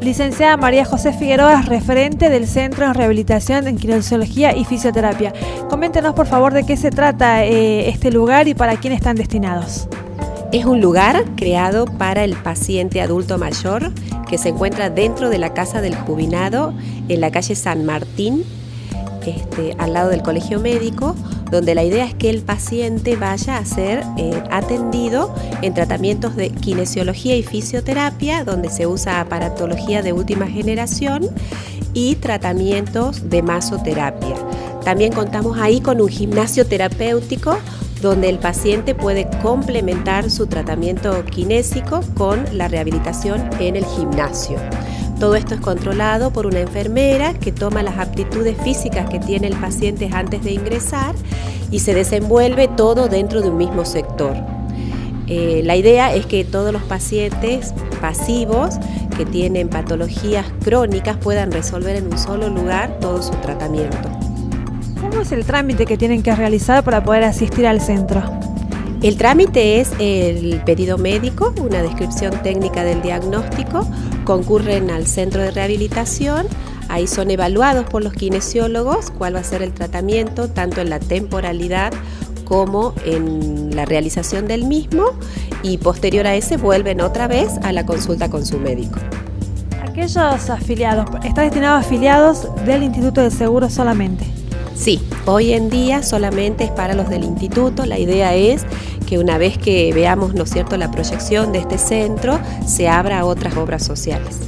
Licenciada María José Figueroa, referente del Centro de Rehabilitación en Kinesiología y Fisioterapia. Coméntenos por favor de qué se trata eh, este lugar y para quién están destinados. Es un lugar creado para el paciente adulto mayor que se encuentra dentro de la Casa del Jubilado en la calle San Martín, este, al lado del Colegio Médico, donde la idea es que el paciente vaya a ser eh, atendido en tratamientos de kinesiología y fisioterapia, donde se usa aparatología de última generación y tratamientos de masoterapia. También contamos ahí con un gimnasio terapéutico donde el paciente puede complementar su tratamiento kinésico con la rehabilitación en el gimnasio. Todo esto es controlado por una enfermera que toma las aptitudes físicas que tiene el paciente antes de ingresar y se desenvuelve todo dentro de un mismo sector. Eh, la idea es que todos los pacientes pasivos que tienen patologías crónicas puedan resolver en un solo lugar todo su tratamiento. ¿Cómo es el trámite que tienen que realizar para poder asistir al centro? El trámite es el pedido médico, una descripción técnica del diagnóstico, concurren al centro de rehabilitación, ahí son evaluados por los kinesiólogos cuál va a ser el tratamiento, tanto en la temporalidad como en la realización del mismo y posterior a ese vuelven otra vez a la consulta con su médico. Aquellos afiliados, ¿está destinado a afiliados del Instituto de Seguro solamente? Sí, hoy en día solamente es para los del instituto. La idea es que una vez que veamos, ¿no es cierto?, la proyección de este centro, se abra a otras obras sociales.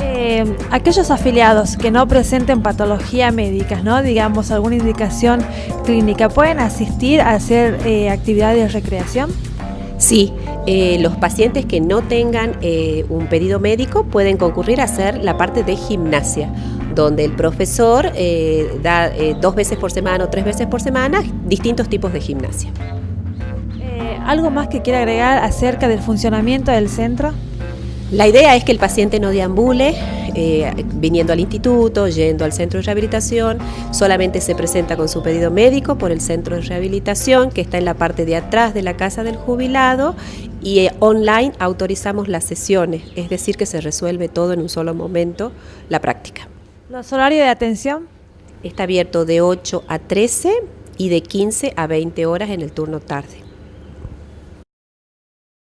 Eh, aquellos afiliados que no presenten patología médicas, ¿no? digamos alguna indicación clínica, ¿pueden asistir a hacer eh, actividades de recreación? Sí, eh, los pacientes que no tengan un pedido médico pueden concurrir a hacer la parte de gimnasia donde el profesor eh, da eh, dos veces por semana o tres veces por semana distintos tipos de gimnasia. Eh, ¿Algo más que quiera agregar acerca del funcionamiento del centro? La idea es que el paciente no deambule viniendo al instituto, yendo al centro de rehabilitación, solamente se presenta con su pedido médico por el centro de rehabilitación que está en la parte de atrás de la casa del jubilado y online autorizamos las sesiones, es decir que se resuelve todo en un solo momento la práctica. ¿Los horarios de atención? Está abierto de 8 a 13 y de 15 a 20 horas en el turno tarde.